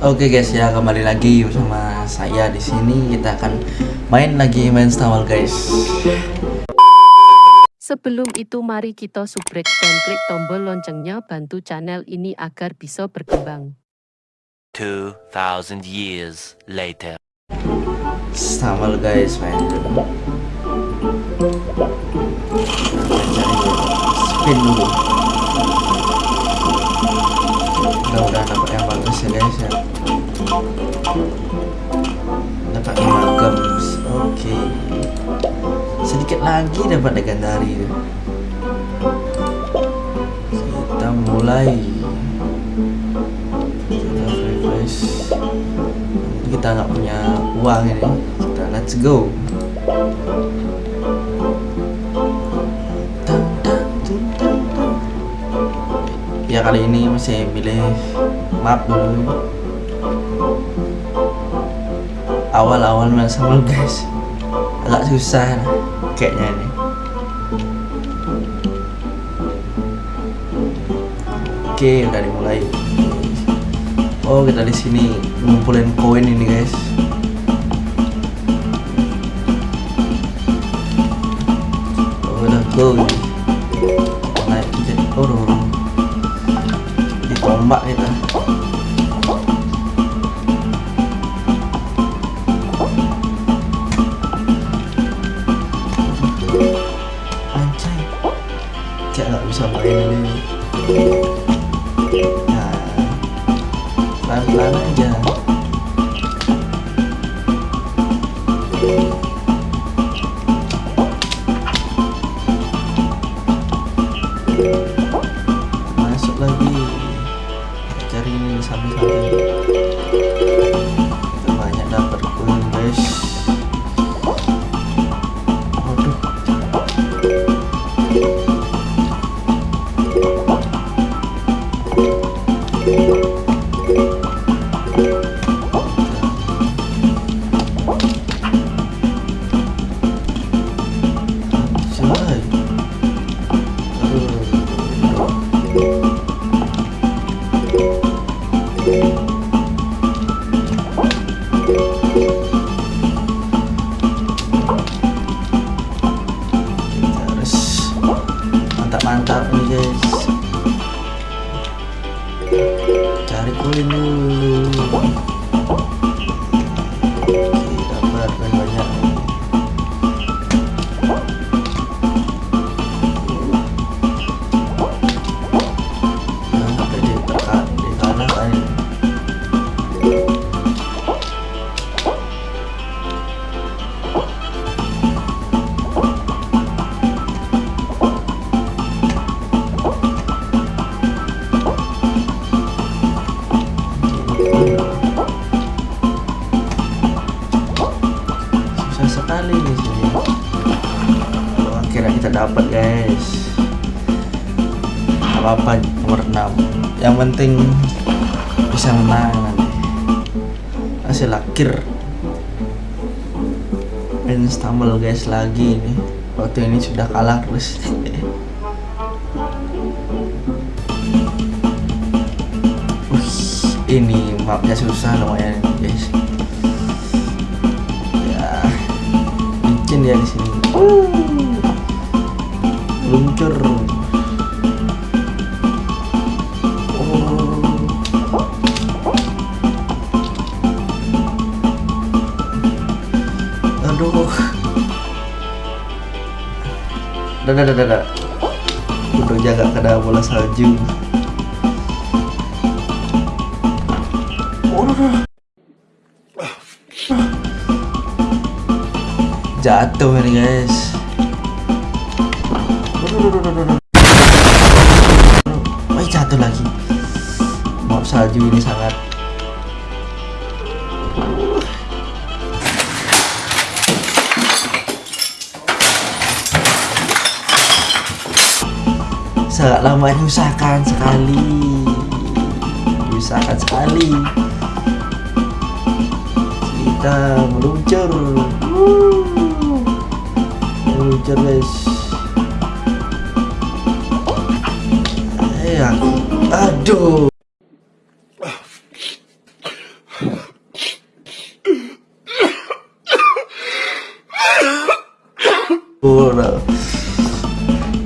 Oke guys ya kembali lagi bersama saya di sini kita akan main lagi main Stamwell guys. Sebelum itu mari kita subrek dan klik tombol loncengnya bantu channel ini agar bisa berkembang. 2,000 years later. Stamwell guys main dulu. Spin dulu. Mudah-mudahan dapat yang bagus ya guys ya. Dapat lima gems. Oke. Sedikit lagi dapat legendary. Kita mulai. Kita refresh. Kita nggak punya uang ini. Kita let's go. Ya kali ini masih pilih map dulu. Awal-awal main guys. Agak susah kayaknya ini. Oke udah dimulai. Oh kita di sini ngumpulin koin ini guys. Oh udah go main stumble guys lagi ini. Waktu ini sudah kalah terus ini mapnya susah lumayan guys. Ya licin ya di sini. Luncur aduh. Dadah dadah dadah udah jaga kada bola salju. Jatuh ini guys. Wah jatuh lagi. Maaf salju ini sangat sangat lama ini usahakan sekali. Usahakan sekali. Kita meluncur. Meluncur guys. Ya aduh. Oh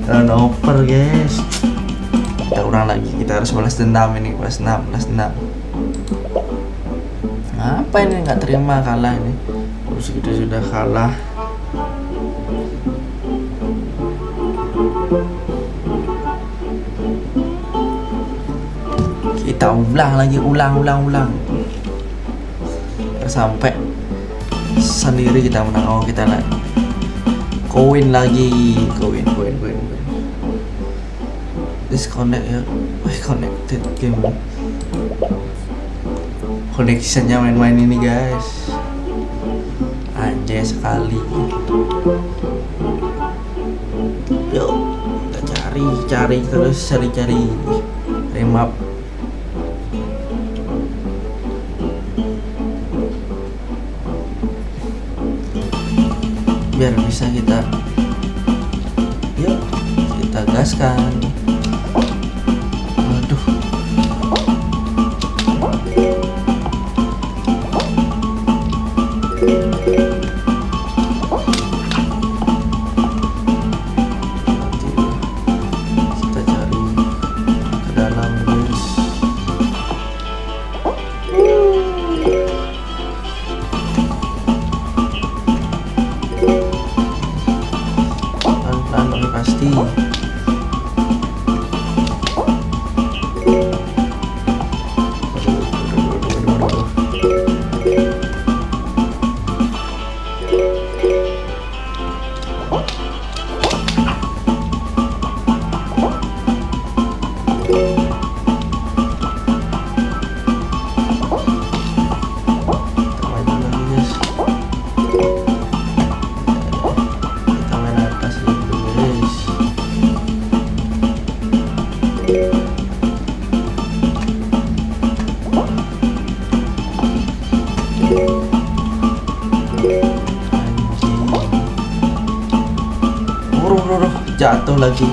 turnover guys. Kita kurang lagi. Kita harus balas dendam ini balas dendam balas dendam. Apa ini? Nggak terima kalah ini. Terus kita sudah kalah. Kita ulang lagi ulang ulang ulang. Sampai sendiri kita menang. Oh kita lagi koin lagi. Koin koin koin koin. Disconnect ya. Wih, connected game. Connectionnya main-main ini guys. Anjay sekali. Yuk kita cari cari terus cari cari remap biar bisa kita yuk kita gaskan lagi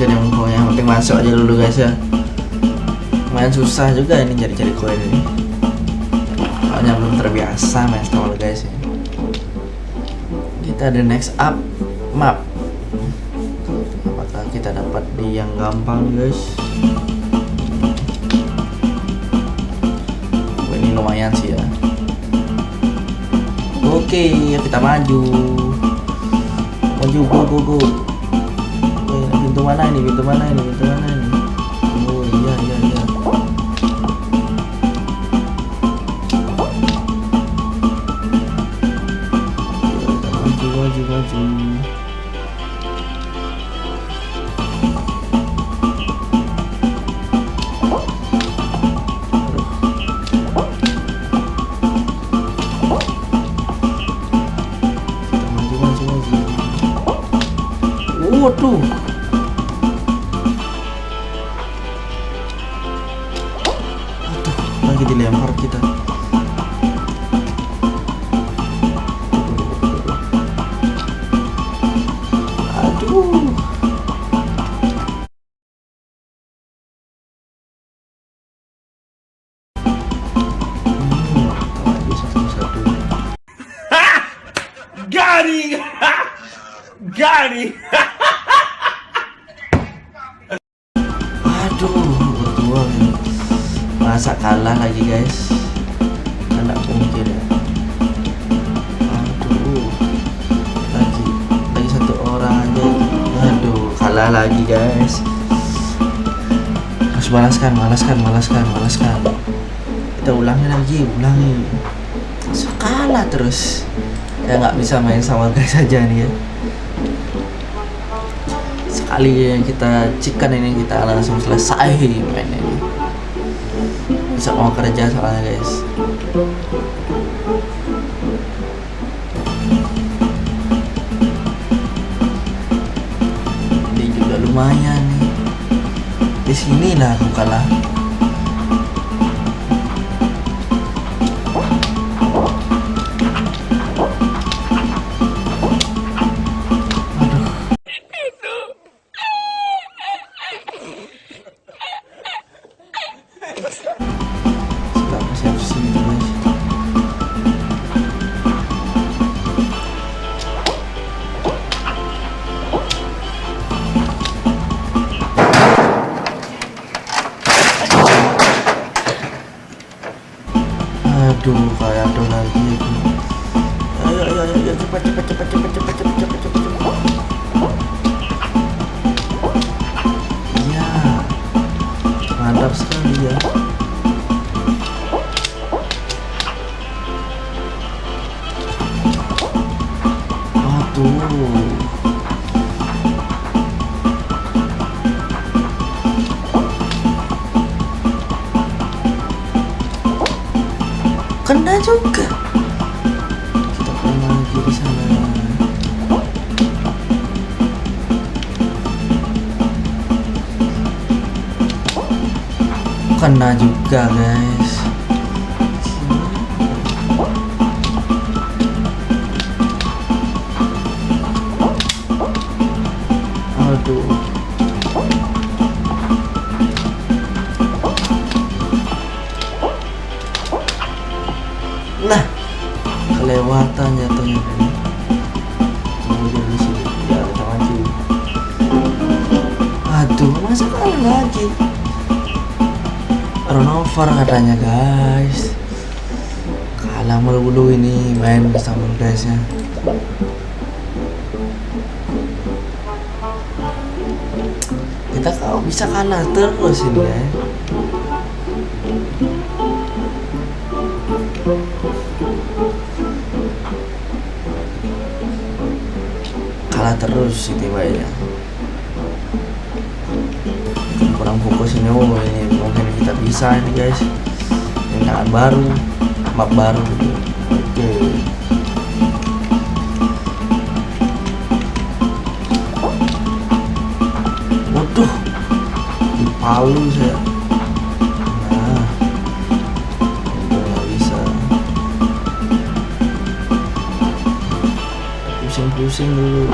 Ya akhirnya pokoknya yang penting masuk aja dulu guys ya. Main susah juga ini cari-cari koin ini. Soalnya belum terbiasa main Star guys ya. Kita ada next up map. Apakah kita dapat di yang gampang guys? Oh, ini lumayan sih ya. Oke kita maju. Maju go go go mana ini pintu mana ini pintu mana ini? Oh iya iya iya. Maju maju maju. Waduh lagi dilempar kita Masa kalah lagi guys? Anak mungkin ya. Aduh, lagi lagi satu orang aja. Aduh, kalah lagi guys. Harus balaskan, balaskan, balaskan, balaskan. Kita ulangi lagi, ulangi. Sekala terus. Ya nggak bisa main sama guys aja nih ya. sekali kita cikan ini kita langsung selesai main bisa mau kerja soalnya guys. Ini juga lumayan nih. Di sinilah aku kalah mantap sekali ya. Kena juga. Kena juga guys. Runover katanya guys. Kalah mulu ini main sama guysnya. Kita kalau bisa kalah terus ini ya. kalah terus sih ya kurang fokus ini oh ini mungkin kita bisa ini guys. Ini tangan baru map baru oke waduh di palu saya. Nah nggak bisa. Pusing-pusing dulu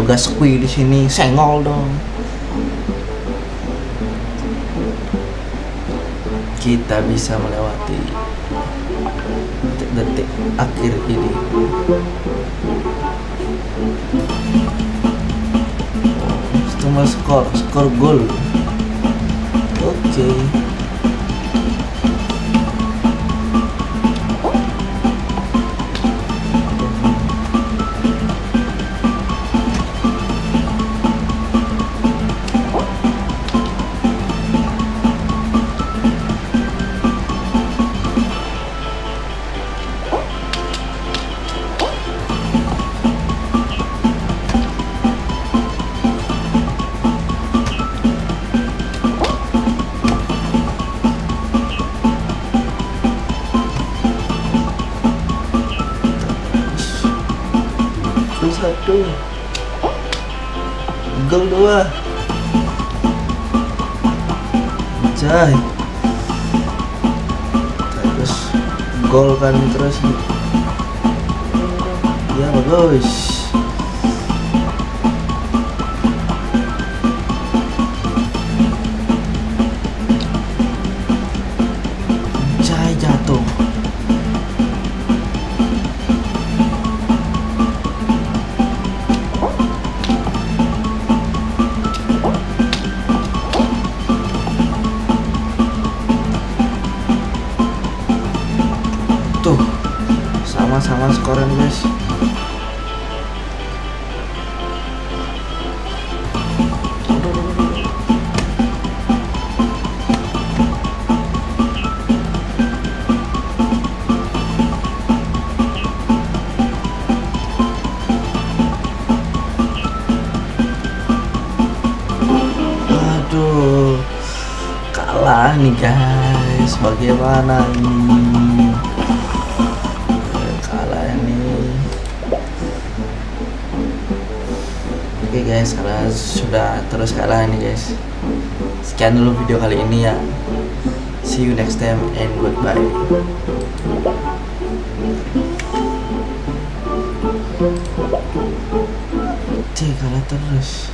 yoga squee di sini. Sengol dong. Kita bisa melewati detik-detik akhir ini. Cuma skor, skor gol. Oke. Gol Gol dua. Jai. Terus gol kan terus. Ya bagus. Sama-sama skornya guys Aduh, kalah nih guys. Bagaimana ini? Oke guys, karena sudah terus kalah nih guys. Sekian dulu video kali ini ya. See you next time and goodbye. Cek kalah terus.